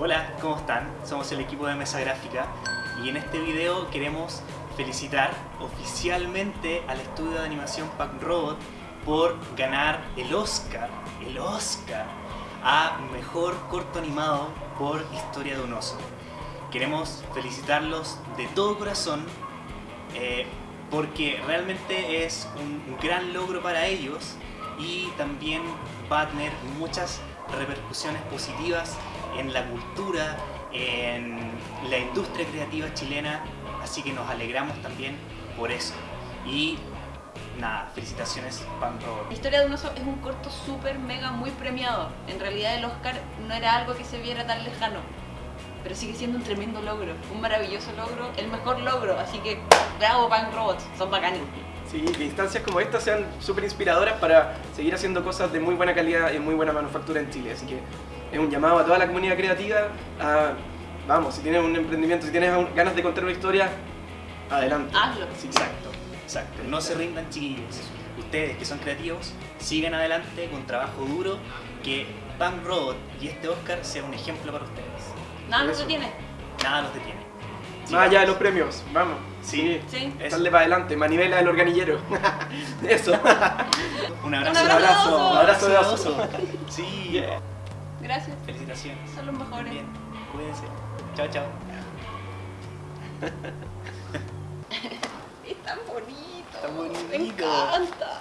Hola, ¿cómo están? Somos el equipo de Mesa Gráfica y en este video queremos felicitar oficialmente al estudio de animación Pack Robot por ganar el Oscar, el Oscar, a Mejor Corto Animado por Historia de un Oso. Queremos felicitarlos de todo corazón eh, porque realmente es un, un gran logro para ellos y también va a tener muchas repercusiones positivas en la cultura, en la industria creativa chilena, así que nos alegramos también por eso. Y nada, felicitaciones Pan Robot. La historia de un oso es un corto súper mega muy premiado. En realidad el Oscar no era algo que se viera tan lejano, pero sigue siendo un tremendo logro, un maravilloso logro, el mejor logro, así que bravo Pan Robots, son bacanes. Sí, que instancias como estas sean súper inspiradoras para seguir haciendo cosas de muy buena calidad y muy buena manufactura en Chile. Así que es un llamado a toda la comunidad creativa a, vamos, si tienes un emprendimiento, si tienes ganas de contar una historia, adelante. Hazlo. Sí, exacto, exacto. No se rindan chiquillos. Ustedes que son creativos, sigan adelante con trabajo duro, que Pan Robot y este Oscar sea un ejemplo para ustedes. Nada no Eso. se tiene. Nada los detiene. Más allá de los premios, vamos. Sí. Sí. Dale para adelante, manivela del organillero. Eso. Un abrazo. Un abrazo de oso. Un abrazo de oso. Sí. Gracias, Felicitaciones. son los mejores. Bien. Cuídense. Chao, chao. Es tan bonito. Tan bonito. Me encanta.